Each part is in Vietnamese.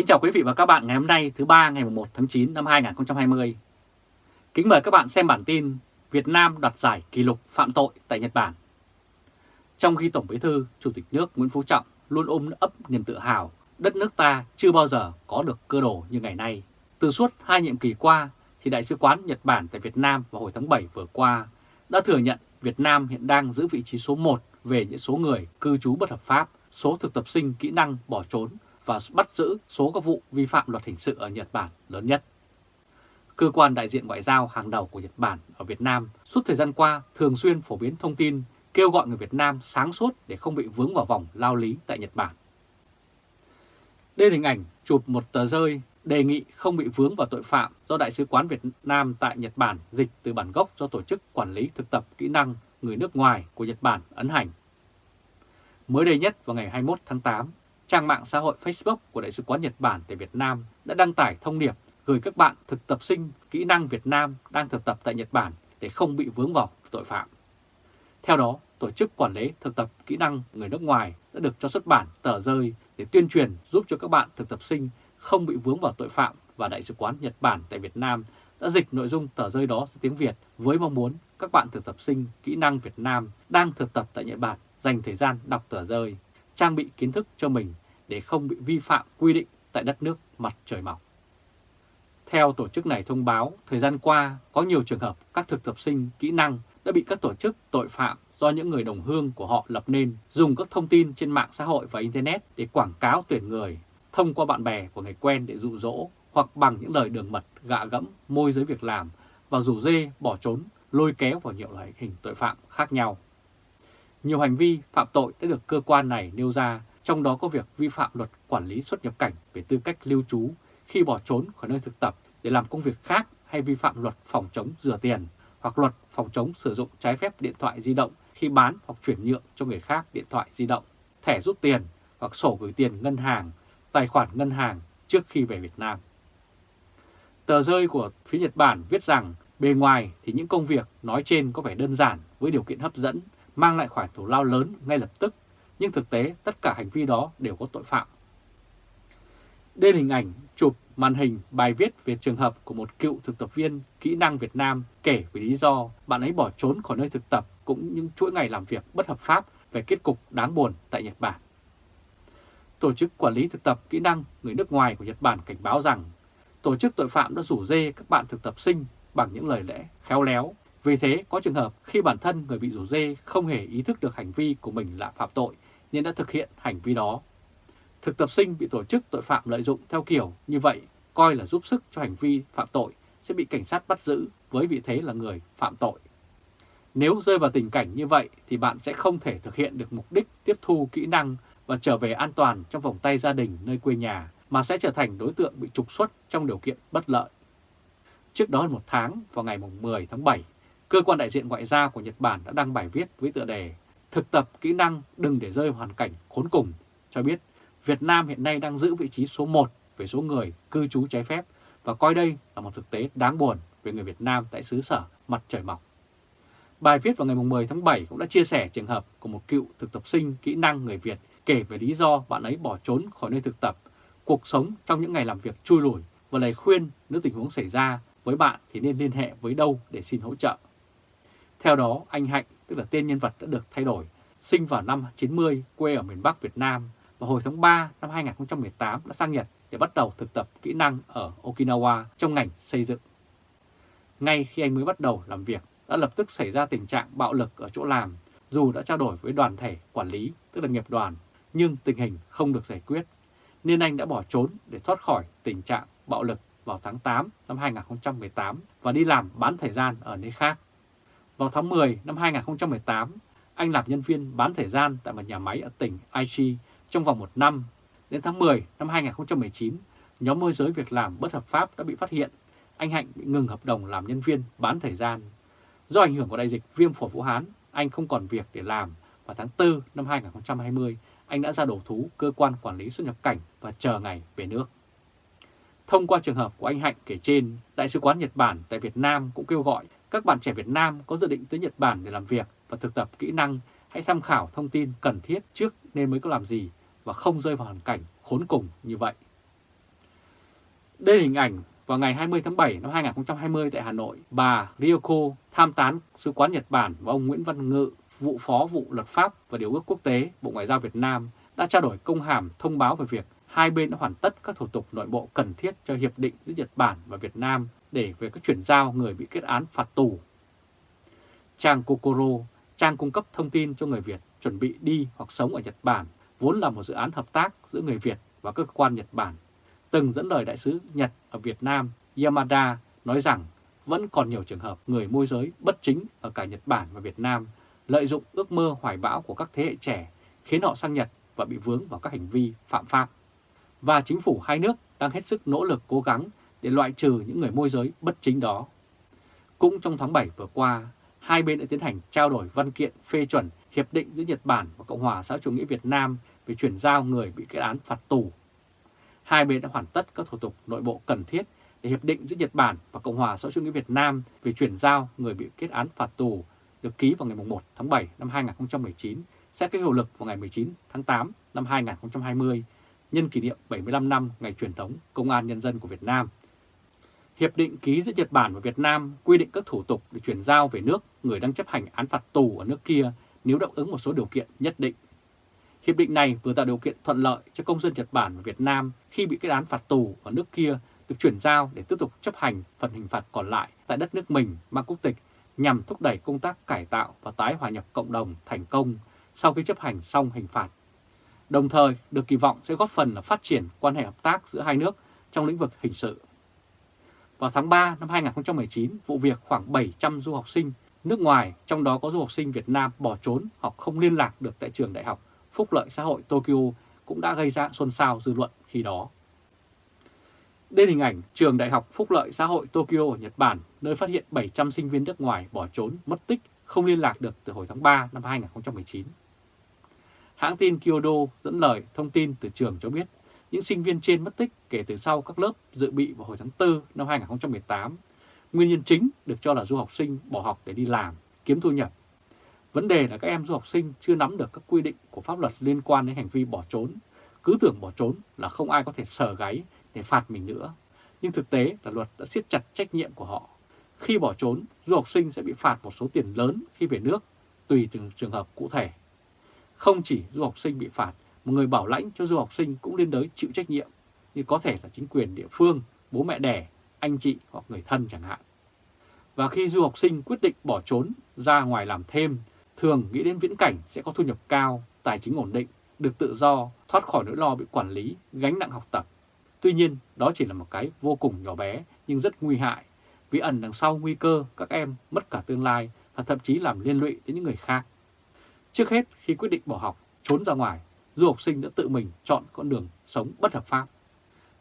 Kính chào quý vị và các bạn ngày hôm nay thứ ba ngày 1 tháng 9 năm 2020. Kính mời các bạn xem bản tin Việt Nam đoạt giải kỷ lục phạm tội tại Nhật Bản. Trong khi Tổng Bí thư, Chủ tịch nước Nguyễn Phú Trọng luôn ôm ấp niềm tự hào đất nước ta chưa bao giờ có được cơ đồ như ngày nay. Từ suốt hai nhiệm kỳ qua thì Đại sứ quán Nhật Bản tại Việt Nam vào hồi tháng 7 vừa qua đã thừa nhận Việt Nam hiện đang giữ vị trí số 1 về những số người cư trú bất hợp pháp, số thực tập sinh kỹ năng bỏ trốn và bắt giữ số các vụ vi phạm luật hình sự ở Nhật Bản lớn nhất. Cơ quan đại diện ngoại giao hàng đầu của Nhật Bản ở Việt Nam suốt thời gian qua thường xuyên phổ biến thông tin kêu gọi người Việt Nam sáng suốt để không bị vướng vào vòng lao lý tại Nhật Bản. Đây là hình ảnh chụp một tờ rơi đề nghị không bị vướng vào tội phạm do Đại sứ quán Việt Nam tại Nhật Bản dịch từ bản gốc do Tổ chức Quản lý Thực tập Kỹ năng Người nước ngoài của Nhật Bản ấn hành. Mới đây nhất vào ngày 21 tháng 8, trang mạng xã hội Facebook của Đại sứ quán Nhật Bản tại Việt Nam đã đăng tải thông điệp gửi các bạn thực tập sinh kỹ năng Việt Nam đang thực tập tại Nhật Bản để không bị vướng vào tội phạm. Theo đó, Tổ chức Quản lý Thực tập Kỹ năng Người nước ngoài đã được cho xuất bản tờ rơi để tuyên truyền giúp cho các bạn thực tập sinh không bị vướng vào tội phạm và Đại sứ quán Nhật Bản tại Việt Nam đã dịch nội dung tờ rơi đó sang tiếng Việt với mong muốn các bạn thực tập sinh kỹ năng Việt Nam đang thực tập tại Nhật Bản dành thời gian đọc tờ rơi, trang bị kiến thức cho mình để không bị vi phạm quy định tại đất nước mặt trời mọc. Theo tổ chức này thông báo, thời gian qua có nhiều trường hợp các thực tập sinh kỹ năng đã bị các tổ chức tội phạm do những người đồng hương của họ lập nên dùng các thông tin trên mạng xã hội và Internet để quảng cáo tuyển người, thông qua bạn bè của người quen để dụ dỗ hoặc bằng những lời đường mật gạ gẫm môi giới việc làm và rủ dê bỏ trốn, lôi kéo vào nhiều loại hình tội phạm khác nhau. Nhiều hành vi phạm tội đã được cơ quan này nêu ra, trong đó có việc vi phạm luật quản lý xuất nhập cảnh về tư cách lưu trú khi bỏ trốn khỏi nơi thực tập để làm công việc khác hay vi phạm luật phòng chống rửa tiền hoặc luật phòng chống sử dụng trái phép điện thoại di động khi bán hoặc chuyển nhượng cho người khác điện thoại di động, thẻ rút tiền hoặc sổ gửi tiền ngân hàng, tài khoản ngân hàng trước khi về Việt Nam. Tờ rơi của phía Nhật Bản viết rằng bề ngoài thì những công việc nói trên có vẻ đơn giản với điều kiện hấp dẫn, mang lại khoản thù lao lớn ngay lập tức, nhưng thực tế tất cả hành vi đó đều có tội phạm. Đây là hình ảnh chụp màn hình bài viết về trường hợp của một cựu thực tập viên kỹ năng Việt Nam kể về lý do bạn ấy bỏ trốn khỏi nơi thực tập cũng những chuỗi ngày làm việc bất hợp pháp về kết cục đáng buồn tại Nhật Bản. Tổ chức Quản lý thực tập kỹ năng người nước ngoài của Nhật Bản cảnh báo rằng tổ chức tội phạm đã rủ dê các bạn thực tập sinh bằng những lời lẽ khéo léo. Vì thế, có trường hợp khi bản thân người bị rủ dê không hề ý thức được hành vi của mình là phạm tội nên đã thực hiện hành vi đó. Thực tập sinh bị tổ chức tội phạm lợi dụng theo kiểu như vậy coi là giúp sức cho hành vi phạm tội sẽ bị cảnh sát bắt giữ với vị thế là người phạm tội. Nếu rơi vào tình cảnh như vậy thì bạn sẽ không thể thực hiện được mục đích tiếp thu kỹ năng và trở về an toàn trong vòng tay gia đình nơi quê nhà mà sẽ trở thành đối tượng bị trục xuất trong điều kiện bất lợi. Trước đó hơn một tháng, vào ngày 10 tháng 7, Cơ quan đại diện ngoại giao của Nhật Bản đã đăng bài viết với tựa đề Thực tập kỹ năng đừng để rơi hoàn cảnh khốn cùng, cho biết Việt Nam hiện nay đang giữ vị trí số 1 về số người cư trú trái phép và coi đây là một thực tế đáng buồn về người Việt Nam tại xứ sở mặt trời mọc. Bài viết vào ngày 10 tháng 7 cũng đã chia sẻ trường hợp của một cựu thực tập sinh kỹ năng người Việt kể về lý do bạn ấy bỏ trốn khỏi nơi thực tập, cuộc sống trong những ngày làm việc chui lùi và lời khuyên nếu tình huống xảy ra với bạn thì nên liên hệ với đâu để xin hỗ trợ. Theo đó, anh Hạnh, tức là tên nhân vật đã được thay đổi, sinh vào năm 90, quê ở miền Bắc Việt Nam và hồi tháng 3 năm 2018 đã sang Nhật để bắt đầu thực tập kỹ năng ở Okinawa trong ngành xây dựng. Ngay khi anh mới bắt đầu làm việc, đã lập tức xảy ra tình trạng bạo lực ở chỗ làm, dù đã trao đổi với đoàn thể quản lý, tức là nghiệp đoàn, nhưng tình hình không được giải quyết, nên anh đã bỏ trốn để thoát khỏi tình trạng bạo lực vào tháng 8 năm 2018 và đi làm bán thời gian ở nơi khác. Vào tháng 10 năm 2018, anh làm nhân viên bán thời gian tại một nhà máy ở tỉnh Aichi trong vòng một năm. Đến tháng 10 năm 2019, nhóm môi giới việc làm bất hợp pháp đã bị phát hiện. Anh Hạnh bị ngừng hợp đồng làm nhân viên bán thời gian. Do ảnh hưởng của đại dịch viêm phổi Vũ Hán, anh không còn việc để làm. Vào tháng 4 năm 2020, anh đã ra đổ thú cơ quan quản lý xuất nhập cảnh và chờ ngày về nước. Thông qua trường hợp của anh Hạnh kể trên, Đại sứ quán Nhật Bản tại Việt Nam cũng kêu gọi các bạn trẻ Việt Nam có dự định tới Nhật Bản để làm việc và thực tập kỹ năng. Hãy tham khảo thông tin cần thiết trước nên mới có làm gì và không rơi vào hoàn cảnh khốn cùng như vậy. Đây là hình ảnh vào ngày 20 tháng 7 năm 2020 tại Hà Nội, bà Ryoko tham tán sứ quán Nhật Bản và ông Nguyễn Văn Ngự, vụ phó vụ luật pháp và điều ước quốc tế Bộ Ngoại giao Việt Nam đã trao đổi công hàm thông báo về việc hai bên đã hoàn tất các thủ tục nội bộ cần thiết cho hiệp định giữa Nhật Bản và Việt Nam để về các chuyển giao người bị kết án phạt tù. Trang Kokoro, trang cung cấp thông tin cho người Việt chuẩn bị đi hoặc sống ở Nhật Bản, vốn là một dự án hợp tác giữa người Việt và cơ quan Nhật Bản, từng dẫn lời đại sứ Nhật ở Việt Nam Yamada nói rằng vẫn còn nhiều trường hợp người môi giới bất chính ở cả Nhật Bản và Việt Nam lợi dụng ước mơ hoài bão của các thế hệ trẻ khiến họ sang Nhật và bị vướng vào các hành vi phạm pháp. Và chính phủ hai nước đang hết sức nỗ lực cố gắng để loại trừ những người môi giới bất chính đó. Cũng trong tháng 7 vừa qua, hai bên đã tiến hành trao đổi văn kiện phê chuẩn Hiệp định giữa Nhật Bản và Cộng hòa xã chủ nghĩa Việt Nam về chuyển giao người bị kết án phạt tù. Hai bên đã hoàn tất các thủ tục nội bộ cần thiết để Hiệp định giữa Nhật Bản và Cộng hòa xã chủ nghĩa Việt Nam về chuyển giao người bị kết án phạt tù được ký vào ngày 1 tháng 7 năm 2019 sẽ có hiệu lực vào ngày 19 tháng 8 năm 2020 nhân kỷ niệm 75 năm ngày truyền thống Công an Nhân dân của Việt Nam. Hiệp định ký giữa Nhật Bản và Việt Nam quy định các thủ tục để chuyển giao về nước người đang chấp hành án phạt tù ở nước kia nếu đáp ứng một số điều kiện nhất định. Hiệp định này vừa tạo điều kiện thuận lợi cho công dân Nhật Bản và Việt Nam khi bị kết án phạt tù ở nước kia được chuyển giao để tiếp tục chấp hành phần hình phạt còn lại tại đất nước mình mang quốc tịch nhằm thúc đẩy công tác cải tạo và tái hòa nhập cộng đồng thành công sau khi chấp hành xong hình phạt. Đồng thời, được kỳ vọng sẽ góp phần là phát triển quan hệ hợp tác giữa hai nước trong lĩnh vực hình sự. Vào tháng 3 năm 2019, vụ việc khoảng 700 du học sinh nước ngoài, trong đó có du học sinh Việt Nam bỏ trốn hoặc không liên lạc được tại trường đại học Phúc lợi xã hội Tokyo cũng đã gây ra xôn xao dư luận khi đó. Đây là hình ảnh trường đại học Phúc lợi xã hội Tokyo ở Nhật Bản, nơi phát hiện 700 sinh viên nước ngoài bỏ trốn, mất tích, không liên lạc được từ hồi tháng 3 năm 2019. Hãng tin Kyodo dẫn lời thông tin từ trường cho biết những sinh viên trên mất tích kể từ sau các lớp dự bị vào hồi tháng 4 năm 2018. Nguyên nhân chính được cho là du học sinh bỏ học để đi làm, kiếm thu nhập. Vấn đề là các em du học sinh chưa nắm được các quy định của pháp luật liên quan đến hành vi bỏ trốn. Cứ tưởng bỏ trốn là không ai có thể sờ gáy để phạt mình nữa. Nhưng thực tế là luật đã siết chặt trách nhiệm của họ. Khi bỏ trốn, du học sinh sẽ bị phạt một số tiền lớn khi về nước, tùy từng trường hợp cụ thể. Không chỉ du học sinh bị phạt, một người bảo lãnh cho du học sinh cũng liên đới chịu trách nhiệm, như có thể là chính quyền địa phương, bố mẹ đẻ, anh chị hoặc người thân chẳng hạn. Và khi du học sinh quyết định bỏ trốn ra ngoài làm thêm, thường nghĩ đến viễn cảnh sẽ có thu nhập cao, tài chính ổn định, được tự do, thoát khỏi nỗi lo bị quản lý, gánh nặng học tập. Tuy nhiên, đó chỉ là một cái vô cùng nhỏ bé nhưng rất nguy hại, vì ẩn đằng sau nguy cơ các em mất cả tương lai và thậm chí làm liên lụy đến những người khác. Trước hết, khi quyết định bỏ học, trốn ra ngoài, du học sinh đã tự mình chọn con đường sống bất hợp pháp.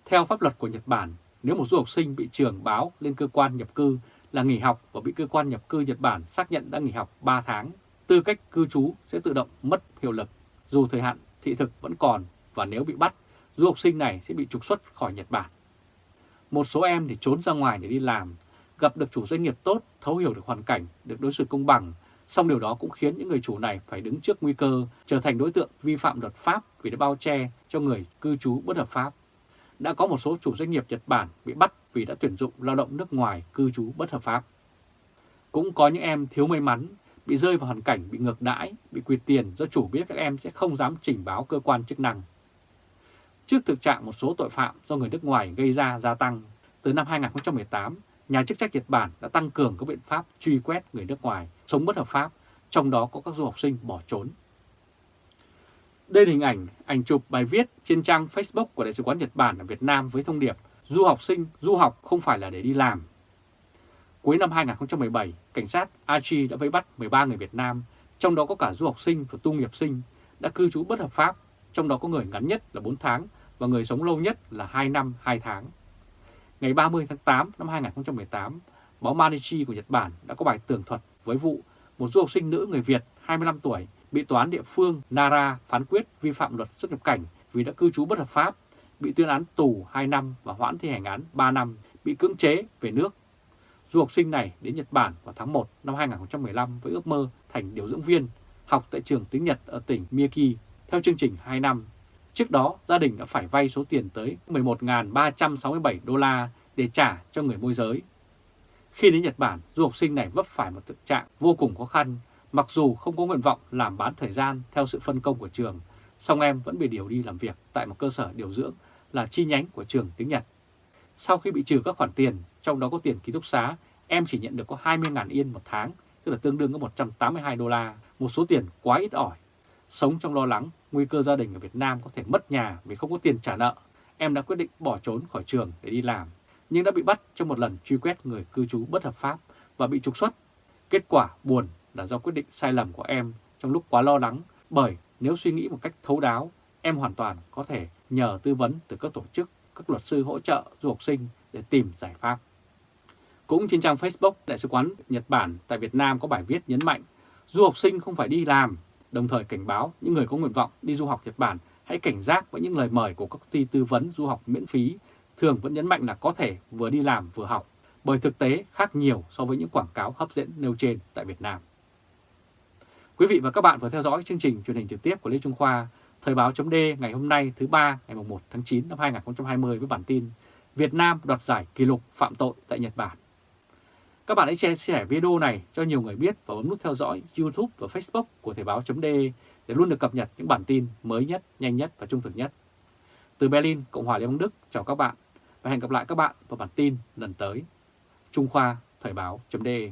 Theo pháp luật của Nhật Bản, nếu một du học sinh bị trường báo lên cơ quan nhập cư là nghỉ học và bị cơ quan nhập cư Nhật Bản xác nhận đã nghỉ học 3 tháng, tư cách cư trú sẽ tự động mất hiệu lực, dù thời hạn thị thực vẫn còn và nếu bị bắt, du học sinh này sẽ bị trục xuất khỏi Nhật Bản. Một số em thì trốn ra ngoài để đi làm, gặp được chủ doanh nghiệp tốt, thấu hiểu được hoàn cảnh, được đối xử công bằng Song điều đó cũng khiến những người chủ này phải đứng trước nguy cơ trở thành đối tượng vi phạm luật pháp vì đã bao che cho người cư trú bất hợp pháp. Đã có một số chủ doanh nghiệp Nhật Bản bị bắt vì đã tuyển dụng lao động nước ngoài cư trú bất hợp pháp. Cũng có những em thiếu may mắn bị rơi vào hoàn cảnh bị ngược đãi, bị quyệt tiền do chủ biết các em sẽ không dám trình báo cơ quan chức năng. Trước thực trạng một số tội phạm do người nước ngoài gây ra gia tăng, từ năm 2018, nhà chức trách Nhật Bản đã tăng cường các biện pháp truy quét người nước ngoài sống bất hợp pháp, trong đó có các du học sinh bỏ trốn. Đây là hình ảnh, ảnh chụp bài viết trên trang Facebook của Đại sứ quán Nhật Bản ở Việt Nam với thông điệp Du học sinh, du học không phải là để đi làm. Cuối năm 2017, cảnh sát Aichi đã vây bắt 13 người Việt Nam, trong đó có cả du học sinh và tu nghiệp sinh, đã cư trú bất hợp pháp, trong đó có người ngắn nhất là 4 tháng và người sống lâu nhất là 2 năm 2 tháng. Ngày 30 tháng 8 năm 2018, báo Manichi của Nhật Bản đã có bài tường thuật với vụ một du học sinh nữ người Việt 25 tuổi bị tòa án địa phương Nara phán quyết vi phạm luật xuất nhập cảnh vì đã cư trú bất hợp pháp, bị tuyên án tù 2 năm và hoãn thi hành án 3 năm, bị cưỡng chế về nước. Du học sinh này đến Nhật Bản vào tháng 1 năm 2015 với ước mơ thành điều dưỡng viên, học tại trường tiếng Nhật ở tỉnh Miyagi theo chương trình 2 năm. Trước đó, gia đình đã phải vay số tiền tới 11.367 đô la để trả cho người môi giới. Khi đến Nhật Bản, du học sinh này vấp phải một thực trạng vô cùng khó khăn, mặc dù không có nguyện vọng làm bán thời gian theo sự phân công của trường, song em vẫn bị điều đi làm việc tại một cơ sở điều dưỡng là chi nhánh của trường tiếng Nhật. Sau khi bị trừ các khoản tiền, trong đó có tiền ký túc xá, em chỉ nhận được có 20.000 yên một tháng, tức là tương đương với 182 đô la, một số tiền quá ít ỏi. Sống trong lo lắng, nguy cơ gia đình ở Việt Nam có thể mất nhà vì không có tiền trả nợ, em đã quyết định bỏ trốn khỏi trường để đi làm, nhưng đã bị bắt trong một lần truy quét người cư trú bất hợp pháp và bị trục xuất. Kết quả buồn là do quyết định sai lầm của em trong lúc quá lo lắng, bởi nếu suy nghĩ một cách thấu đáo, em hoàn toàn có thể nhờ tư vấn từ các tổ chức, các luật sư hỗ trợ du học sinh để tìm giải pháp. Cũng trên trang Facebook, Đại sứ quán Nhật Bản tại Việt Nam có bài viết nhấn mạnh du học sinh không phải đi làm, đồng thời cảnh báo những người có nguyện vọng đi du học Nhật Bản hãy cảnh giác với những lời mời của các công ty tư vấn du học miễn phí, thường vẫn nhấn mạnh là có thể vừa đi làm vừa học, bởi thực tế khác nhiều so với những quảng cáo hấp dẫn nêu trên tại Việt Nam. Quý vị và các bạn vừa theo dõi chương trình truyền hình trực tiếp của Lê Trung Khoa, Thời báo chấm ngày hôm nay thứ ba ngày 1 tháng 9 năm 2020 với bản tin Việt Nam đoạt giải kỷ lục phạm tội tại Nhật Bản. Các bạn hãy chia sẻ video này cho nhiều người biết và bấm nút theo dõi YouTube và Facebook của Thời báo chấm để luôn được cập nhật những bản tin mới nhất, nhanh nhất và trung thực nhất. Từ Berlin, Cộng hòa Liên bang Đức, chào các bạn và hẹn gặp lại các bạn vào bản tin lần tới. Trung Khoa Thời báo.de